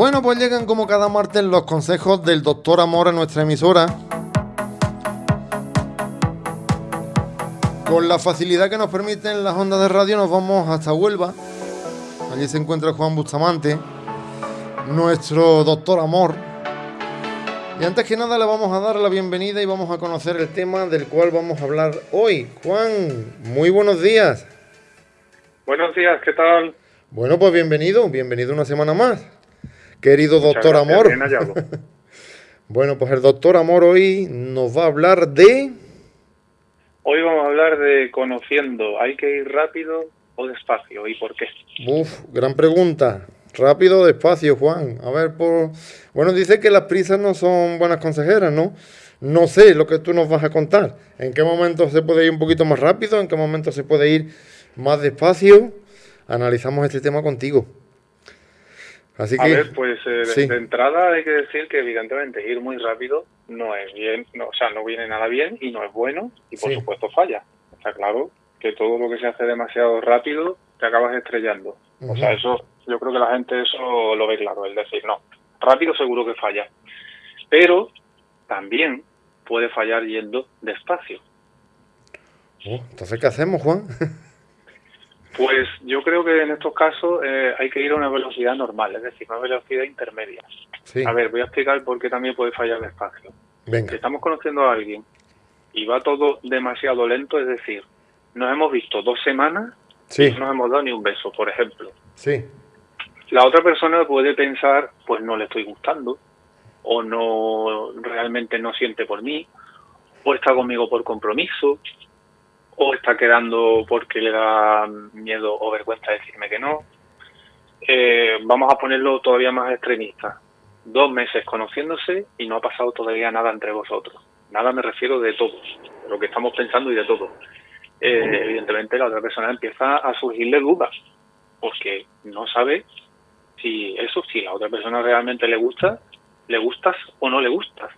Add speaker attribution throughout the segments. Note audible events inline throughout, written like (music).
Speaker 1: Bueno, pues llegan como cada martes los consejos del doctor Amor a nuestra emisora. Con la facilidad que nos permiten las ondas de radio nos vamos hasta Huelva. Allí se encuentra Juan Bustamante, nuestro doctor Amor. Y antes que nada le vamos a dar la bienvenida y vamos a conocer el tema del cual vamos a hablar hoy. Juan, muy buenos días.
Speaker 2: Buenos días, ¿qué tal?
Speaker 1: Bueno, pues bienvenido, bienvenido una semana más. Querido doctor Amor. (laughs) bueno, pues el doctor Amor hoy nos va a hablar de...
Speaker 2: Hoy vamos a hablar de conociendo, ¿hay que ir rápido o despacio? ¿Y por qué?
Speaker 1: Uf, gran pregunta. Rápido o despacio, Juan. A ver, por... Bueno, dice que las prisas no son buenas consejeras, ¿no? No sé lo que tú nos vas a contar. ¿En qué momento se puede ir un poquito más rápido? ¿En qué momento se puede ir más despacio? Analizamos este tema contigo.
Speaker 2: Así que, a ver, pues eh, de, entrada hay que decir que evidentemente ir muy rápido no es bien, no, o sea, no viene nada bien y no es bueno y por supuesto falla. Está claro que todo lo que se hace demasiado rápido te acabas estrellando. O sea, eso yo creo que la gente eso lo ve claro, es decir, no, rápido seguro que falla. Pero también puede fallar yendo despacio.
Speaker 1: Oh, entonces, ¿qué hacemos, Juan? (laughs)
Speaker 2: Pues yo creo que en estos casos eh, hay que ir a una velocidad normal, es decir, una velocidad intermedia. A ver, voy a explicar por qué también puede fallar despacio. Si estamos conociendo a alguien y va todo demasiado lento, es decir, nos hemos visto dos semanas y no nos hemos dado ni un beso, por ejemplo.
Speaker 1: Sí.
Speaker 2: La otra persona puede pensar, pues no le estoy gustando, o no realmente no siente por mí, o está conmigo por compromiso, o está quedando porque le da miedo o vergüenza decirme que no. Eh, vamos a ponerlo todavía más extremista. Dos meses conociéndose y no ha pasado todavía nada entre vosotros. Nada me refiero de todos, de lo que estamos pensando y de todo. Eh, evidentemente la otra persona empieza a surgirle dudas, porque no sabe si eso, si la otra persona realmente le gusta, le gustas o no le gustas.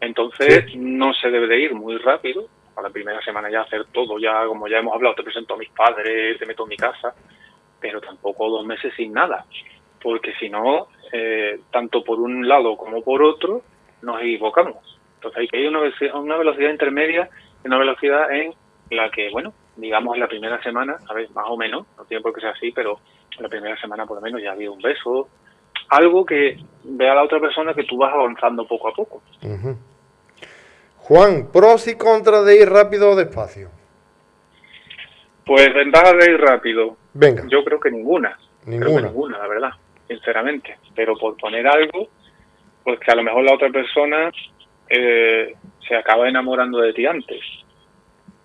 Speaker 2: Entonces no se debe de ir muy rápido, a la primera semana ya hacer todo, ya como ya hemos hablado, te presento a mis padres, te meto en mi casa, pero tampoco dos meses sin nada, porque si no, eh, tanto por un lado como por otro, nos equivocamos. Entonces hay que ir a una, velocidad, una velocidad una velocidad en la que, bueno, digamos en la primera semana, a ver, más o menos, no tiene por qué ser así, pero en la primera semana por lo menos ya ha habido un beso, algo que vea a la otra persona que tú vas avanzando poco a poco.
Speaker 1: Juan, pros y contras de ir rápido o despacio.
Speaker 2: Pues ventajas de ir rápido.
Speaker 1: Venga.
Speaker 2: Yo creo que ninguna.
Speaker 1: Ninguna.
Speaker 2: ninguna, la verdad, sinceramente. Pero por poner algo, pues que a lo mejor la otra persona eh, se acaba enamorando de ti antes.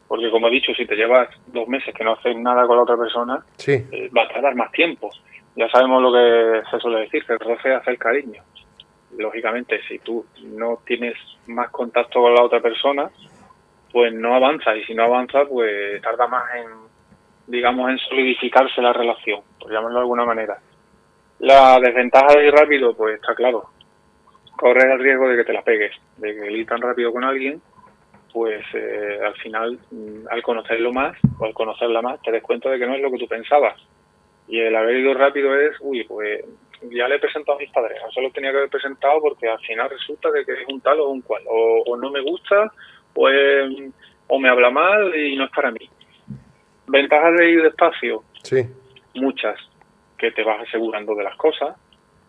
Speaker 2: Porque como he dicho, si te llevas dos meses que no haces nada con la otra persona,
Speaker 1: sí.
Speaker 2: Eh, va a tardar más tiempo. Ya sabemos lo que se suele decir, que el roce hace el cariño lógicamente, si tú no tienes más contacto con la otra persona, pues no avanza. Y si no avanza, pues tarda más en, digamos, en solidificarse la relación, por llamarlo de alguna manera. La desventaja de ir rápido, pues está claro. Corres el riesgo de que te la pegues, de que ir tan rápido con alguien, pues eh, al final, mm, al conocerlo más o al conocerla más, te des cuenta de que no es lo que tú pensabas. Y el haber ido rápido es, uy, pues ya le he presentado a mis padres, no se lo tenía que haber presentado porque al final resulta que es un tal o un cual, o, no me gusta, o, o me habla mal y no es para mí. Ventajas de ir despacio,
Speaker 1: sí.
Speaker 2: muchas, que te vas asegurando de las cosas,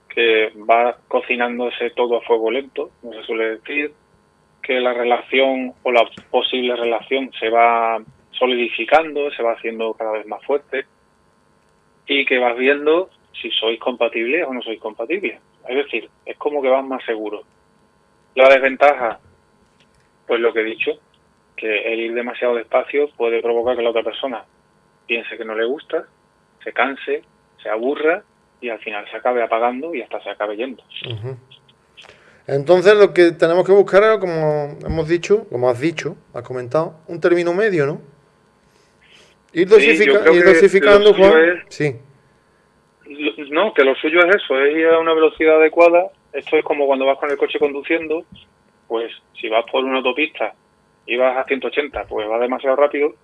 Speaker 2: que va cocinándose todo a fuego lento, no se suele decir, que la relación o la posible relación se va solidificando, se va haciendo cada vez más fuerte y que vas viendo si sois compatibles o no sois compatibles. Es decir, es como que vas más seguro. La desventaja, pues lo que he dicho, que el ir demasiado despacio puede provocar que la otra persona piense que no le gusta, se canse, se aburra y al final se acabe apagando y hasta se acabe yendo.
Speaker 1: Entonces lo que tenemos que buscar es, como hemos dicho, como has dicho, has comentado, un término medio, ¿no? Ir, dosificando, Juan. Sí.
Speaker 2: No, que lo suyo es eso, es ir a una velocidad adecuada. Esto es como cuando vas con el coche conduciendo, pues si vas por una autopista y vas a 180, pues va demasiado rápido,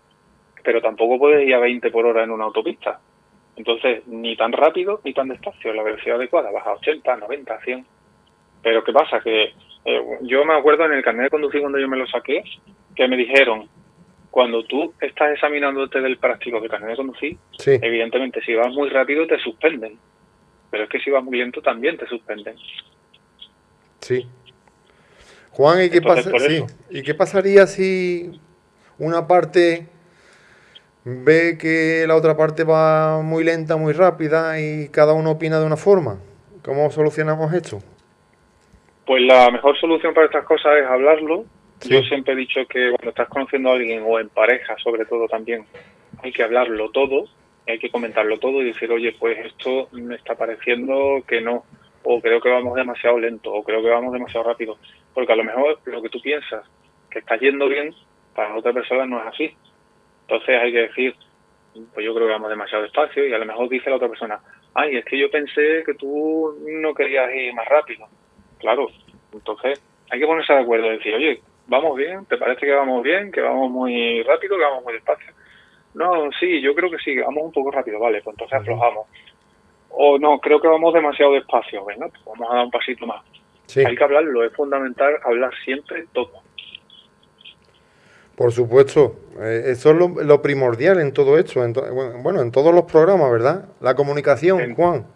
Speaker 2: pero tampoco puedes ir a 20 por hora en una autopista. Entonces, ni tan rápido ni tan despacio, la velocidad adecuada, baja a 80, 90, 100. Pero ¿qué pasa? Que eh, yo me acuerdo en el carnet de conducir cuando yo me lo saqué, que me dijeron, cuando tú estás examinándote del práctico de carnet de conducir, evidentemente si vas muy rápido te suspenden, pero es que si vas muy lento también te suspenden.
Speaker 1: Sí. Juan, ¿y qué, pasa? ¿y qué pasaría si una parte ve que la otra parte va muy lenta, muy rápida y cada uno opina de una forma. ¿Cómo solucionamos esto?
Speaker 2: Pues la mejor solución para estas cosas es hablarlo. Yo siempre he dicho que cuando estás conociendo a alguien o en pareja, sobre todo también, hay que hablarlo todo, hay que comentarlo todo y decir, oye, pues esto me está pareciendo que no, o creo que vamos demasiado lento, o creo que vamos demasiado rápido. Porque a lo mejor lo que tú piensas que está yendo bien, para otra persona no es así. Entonces hay que decir, pues yo creo que vamos demasiado despacio y a lo mejor dice la otra persona, ay, es que yo pensé que tú no querías ir más rápido. Claro, entonces hay que ponerse de acuerdo y decir, oye, vamos bien, ¿te parece que vamos bien, que vamos muy rápido, que vamos muy despacio? No, sí, yo creo que sí, vamos un poco rápido, vale, pues entonces aflojamos. O no, creo que vamos demasiado despacio, venga, pues vamos a dar un pasito más. Hay que hablarlo, es fundamental hablar siempre todo.
Speaker 1: Por supuesto, eh, eso es lo, primordial en todo esto, en bueno, en todos los programas, ¿verdad? La comunicación, Juan.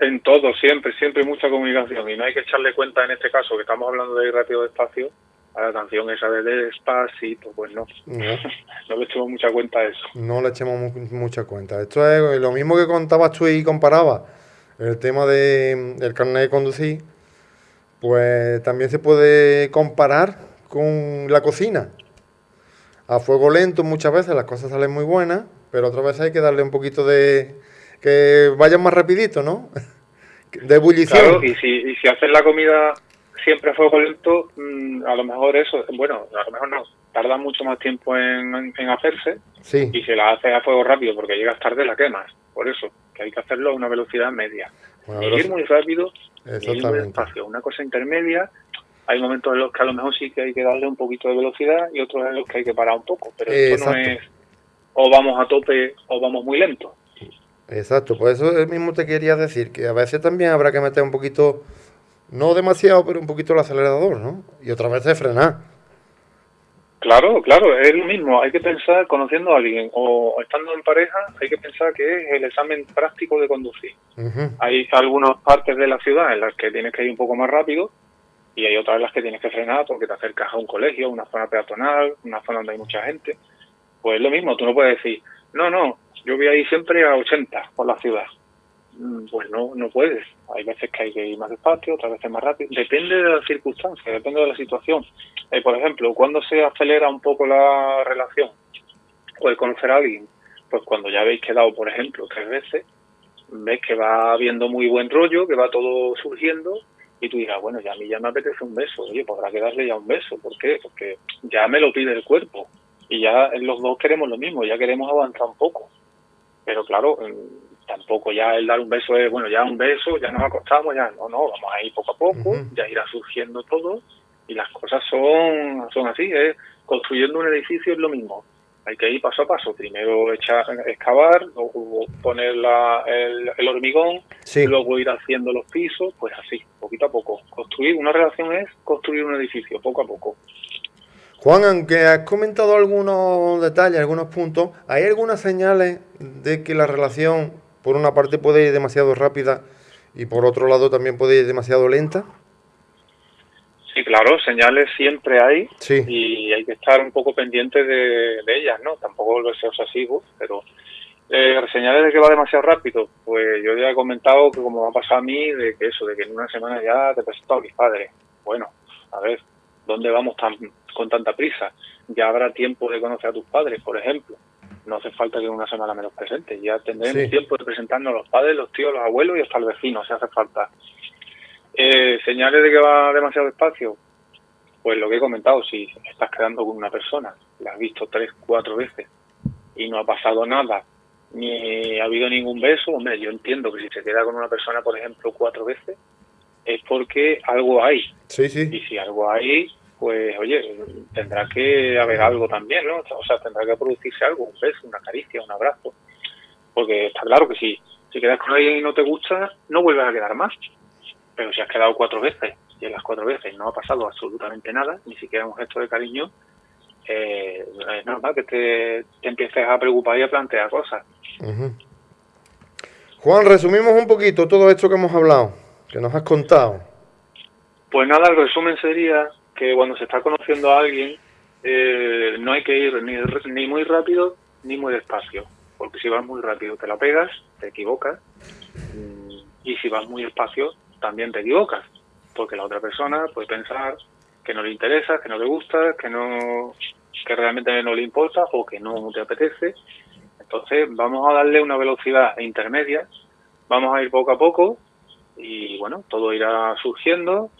Speaker 2: En todo, siempre, siempre mucha comunicación y no hay que echarle cuenta en este caso que estamos hablando de ir rápido despacio a la canción esa de despacito, pues no. (laughs) No, le echemos mucha cuenta a eso.
Speaker 1: No le echemos mucha cuenta. Esto es lo mismo que contabas tú y comparabas el tema de, del carnet de conducir, pues también se puede comparar con la cocina a fuego lento muchas veces las cosas salen muy buenas, pero otras veces hay que darle un poquito de... que vayan más rapidito, ¿no? (laughs) de ebullición.
Speaker 2: Claro, y si, y si haces la comida siempre a fuego lento, mm, a lo mejor eso, bueno, a lo mejor no, tarda mucho más tiempo en, hacerse sí. y si la haces a fuego rápido porque llegas tarde la quemas, por eso, que hay que hacerlo a una velocidad media. ir muy rápido, ni ir muy despacio, una cosa intermedia hay momentos en los que a lo mejor sí que hay que darle un poquito de velocidad y otros en los que hay que parar un poco, pero esto no es o vamos a tope o vamos muy lento.
Speaker 1: Exacto, pues eso mismo te quería decir, que a veces también habrá que meter un poquito, no demasiado, pero un poquito el acelerador, ¿no? Y otra vez frenar.
Speaker 2: Claro, claro, es lo mismo. Hay que pensar, conociendo a alguien o estando en pareja, hay que pensar que es el examen práctico de conducir. Hay algunas partes de la ciudad en las que tienes que ir un poco más rápido y hay otras en las que tienes que frenar porque te acercas a un colegio, una zona peatonal, una zona donde hay mucha gente. Pues es lo mismo, tú no puedes decir, no, no, yo voy a ir siempre a 80 por la ciudad. Mm, pues no, no puedes. Hay veces que hay que ir más despacio, otras veces más rápido. Depende de las circunstancias, depende de la situación. Eh, por ejemplo, cuando se acelera un poco la relación o el conocer a alguien, pues cuando ya habéis quedado, por ejemplo, tres veces, ves que va habiendo muy buen rollo, que va todo surgiendo y tú dirás, bueno, ya a mí ya me apetece un beso, oye, podrá quedarle ya un beso, ¿por qué? Porque ya me lo pide el cuerpo y ya los dos queremos lo mismo, ya queremos avanzar un poco. Pero claro, mm, tampoco ya el dar un beso es, bueno, ya un beso, ya nos acostamos, ya no, no, vamos a ir poco a poco, ya irá surgiendo todo y las cosas son, son así, ¿eh? construyendo un edificio es lo mismo hay que ir paso a paso. Primero echar, excavar, luego poner el, hormigón, luego ir haciendo los pisos, pues así, poquito a poco. Construir una relación es construir un edificio, poco a poco.
Speaker 1: Juan, aunque has comentado algunos detalles, algunos puntos, ¿hay algunas señales de que la relación, por una parte, puede ir demasiado rápida y por otro lado también puede ir demasiado lenta?
Speaker 2: Sí, claro, señales siempre hay y hay que estar un poco pendiente de, ellas, ¿no? Tampoco lo sea obsesivo, pero eh, señales de que va demasiado rápido, pues yo ya he comentado que como me ha pasado a mí, de que eso, de que en una semana ya te presento a mis padres. Bueno, a ver, ¿dónde vamos tan, con tanta prisa? Ya habrá tiempo de conocer a tus padres, por ejemplo. No hace falta que una semana me los presentes, ya tendremos tiempo de presentarnos a los padres, los tíos, los abuelos y hasta el vecino, si hace falta. Eh, señales de que va demasiado despacio. Pues lo que he comentado, si estás quedando con una persona, la has visto tres, cuatro veces y no ha pasado nada, ni ha habido ningún beso, hombre, yo entiendo que si se queda con una persona, por ejemplo, cuatro veces, es porque algo hay.
Speaker 1: Sí, sí.
Speaker 2: Y si algo hay, pues oye, tendrá que haber algo también, ¿no? O sea, tendrá que producirse algo, un beso, una caricia, un abrazo Porque está claro que si, si quedas con alguien y no te gusta, no vuelves a quedar más. Pero si has quedado cuatro veces y en las cuatro veces no ha pasado absolutamente nada, ni siquiera un gesto de cariño, eh, es normal que te, empieces a preocupar y a plantear cosas.
Speaker 1: Juan, resumimos un poquito todo esto que hemos hablado, que nos has contado.
Speaker 2: Pues nada, el resumen sería que cuando se está conociendo a alguien, eh, no hay que ir ni, ni muy rápido ni muy despacio, porque si vas muy rápido te la pegas, te equivocas, mm, y si vas muy despacio también te equivocas, porque la otra persona puede pensar que no le interesa, que no le gusta, que no que realmente no le importa o que no te apetece. Entonces vamos a darle una velocidad intermedia, vamos a ir poco a poco y bueno, todo irá surgiendo,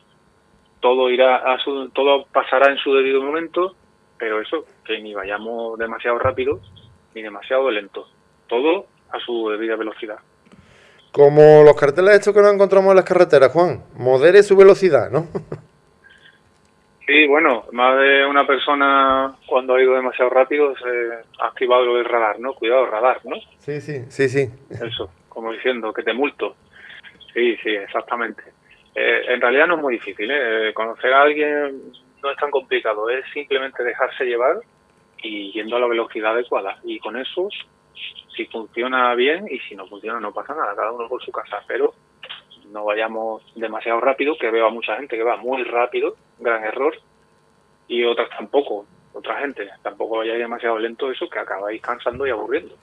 Speaker 2: todo irá a su, todo pasará en su debido momento, pero eso, que ni vayamos demasiado rápido ni demasiado lento, todo a su debida velocidad.
Speaker 1: Como los carteles estos que nos encontramos en las carreteras, Juan, modere su velocidad, ¿no? (laughs)
Speaker 2: Sí, bueno, más de una persona cuando ha ido demasiado rápido se ha activado lo del radar, ¿no? Cuidado, radar, ¿no?
Speaker 1: Sí, sí, sí, sí.
Speaker 2: Eso, como diciendo, que te multo. Sí, sí, exactamente. Eh, en realidad no es muy difícil, ¿eh? Conocer a alguien no es tan complicado, es simplemente dejarse llevar y yendo a la velocidad adecuada. Y con eso, si funciona bien y si no funciona no pasa nada, cada uno por su casa. Pero no vayamos demasiado rápido, que veo a mucha gente que va muy rápido, gran error, y otras tampoco, otra gente, tampoco vayáis demasiado lento, eso que acabáis cansando y aburriendo.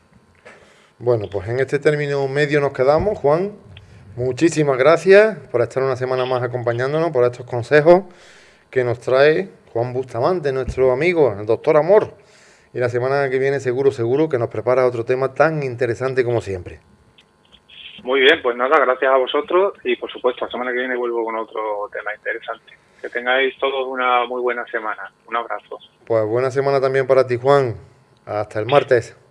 Speaker 1: Bueno, pues en este término medio nos quedamos, Juan. Muchísimas gracias por estar una semana más acompañándonos, por estos consejos que nos trae Juan Bustamante, nuestro amigo, el doctor Amor. Y la semana que viene seguro, seguro que nos prepara otro tema tan interesante como siempre.
Speaker 2: Muy bien, pues nada, gracias a vosotros y por supuesto la semana que viene vuelvo con otro tema interesante. Que tengáis todos una muy buena semana. Un abrazo.
Speaker 1: Pues buena semana también para ti, Juan. Hasta el martes.